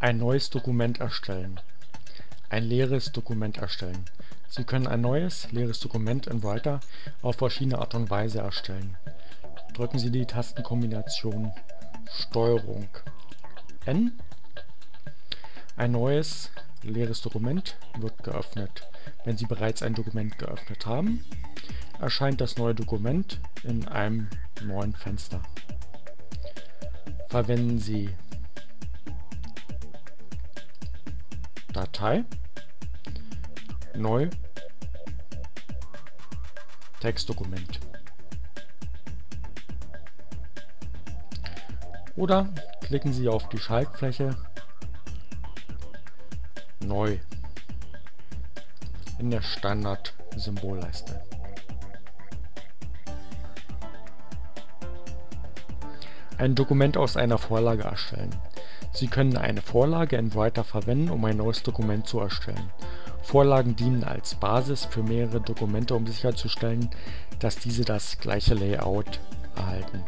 Ein neues Dokument erstellen. Ein leeres Dokument erstellen. Sie können ein neues, leeres Dokument in Writer auf verschiedene Art und Weise erstellen. Drücken Sie die Tastenkombination STRG N. Ein neues, leeres Dokument wird geöffnet. Wenn Sie bereits ein Dokument geöffnet haben, erscheint das neue Dokument in einem neuen Fenster. Verwenden Sie Datei, Neu, Textdokument. Oder klicken Sie auf die Schaltfläche Neu in der Standard-Symbolleiste. Ein Dokument aus einer Vorlage erstellen. Sie können eine Vorlage in Writer verwenden, um ein neues Dokument zu erstellen. Vorlagen dienen als Basis für mehrere Dokumente, um sicherzustellen, dass diese das gleiche Layout erhalten.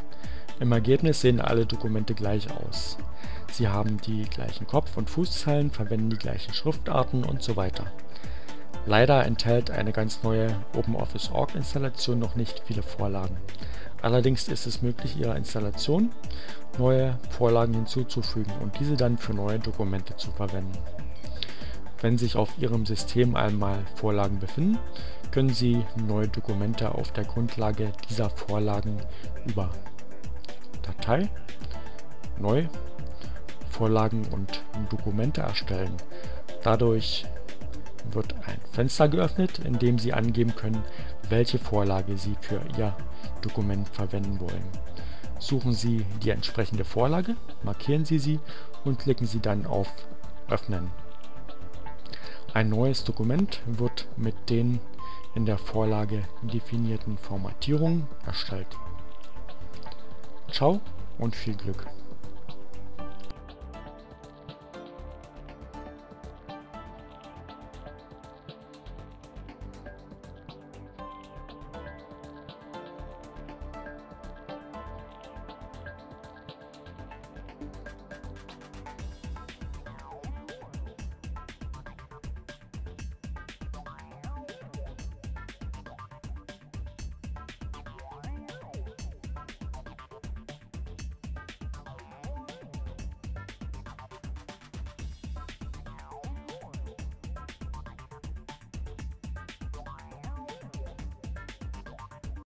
Im Ergebnis sehen alle Dokumente gleich aus. Sie haben die gleichen Kopf- und Fußzeilen, verwenden die gleichen Schriftarten und so weiter. Leider enthält eine ganz neue OpenOffice.org Installation noch nicht viele Vorlagen. Allerdings ist es möglich, Ihrer Installation neue Vorlagen hinzuzufügen und diese dann für neue Dokumente zu verwenden. Wenn sich auf Ihrem System einmal Vorlagen befinden, können Sie neue Dokumente auf der Grundlage dieser Vorlagen über Datei, Neu, Vorlagen und Dokumente erstellen. Dadurch wird ein Fenster geöffnet, in dem Sie angeben können, welche Vorlage Sie für Ihr Dokument verwenden wollen. Suchen Sie die entsprechende Vorlage, markieren Sie sie und klicken Sie dann auf Öffnen. Ein neues Dokument wird mit den in der Vorlage definierten Formatierungen erstellt. Ciao und viel Glück!